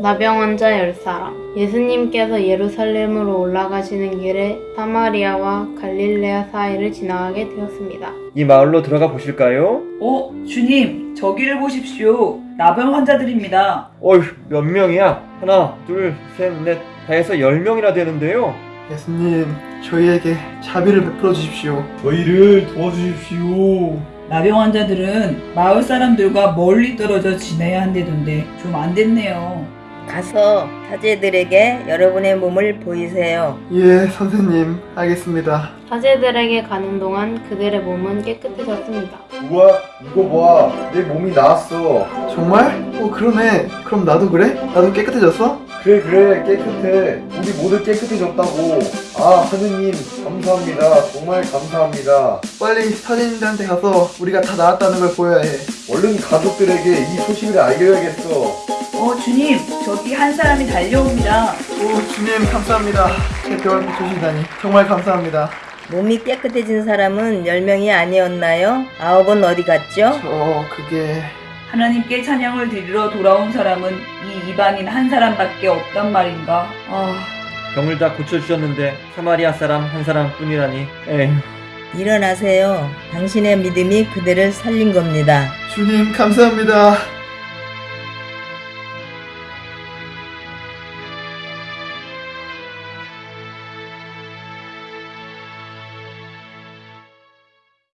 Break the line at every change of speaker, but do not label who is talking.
나병 환자 10사람. 예수님께서 예루살렘으로 올라가시는 길에 사마리아와 갈릴레아 사이를 지나가게 되었습니다.
이 마을로 들어가 보실까요?
어, 주님, 저기를 보십시오. 나병 환자들입니다.
어휴, 몇 명이야? 하나, 둘, 셋, 넷, 다 해서 열 명이나 되는데요.
예수님, 저희에게 자비를 베풀어 주십시오.
저희를 도와주십시오.
나병 환자들은 마을 사람들과 멀리 떨어져 지내야 한다던데 좀 안 됐네요.
가서 사제들에게 여러분의 몸을 보이세요.
예, 선생님, 알겠습니다.
사제들에게 가는 동안 그들의 몸은 깨끗해졌습니다.
우와, 이거 봐. 내 몸이 나았어.
정말? 어, 그러네. 그럼 나도 그래? 나도 깨끗해졌어?
그래, 그래, 깨끗해. 우리 모두 깨끗해졌다고. 아, 하느님, 감사합니다. 정말 감사합니다.
빨리 사진인들한테 가서 우리가 다 나았다는 걸 보여야 해.
얼른 가족들에게 이 소식을 알려야겠어.
어, 주님, 저기 한 사람이 달려옵니다.
오, 주님, 감사합니다. 제 병을 고쳐주시다니. 정말 감사합니다.
몸이 깨끗해진 사람은 10명이 아니었나요? 아홉은 어디 갔죠?
저, 그게.
하나님께 찬양을 드리러 돌아온 사람은 이 이방인 한 사람밖에 없단 말인가? 아,
병을 다 고쳐주셨는데 사마리아 사람 한 사람뿐이라니. 에휴.
일어나세요. 당신의 믿음이 그들을 살린 겁니다.
주님, 감사합니다.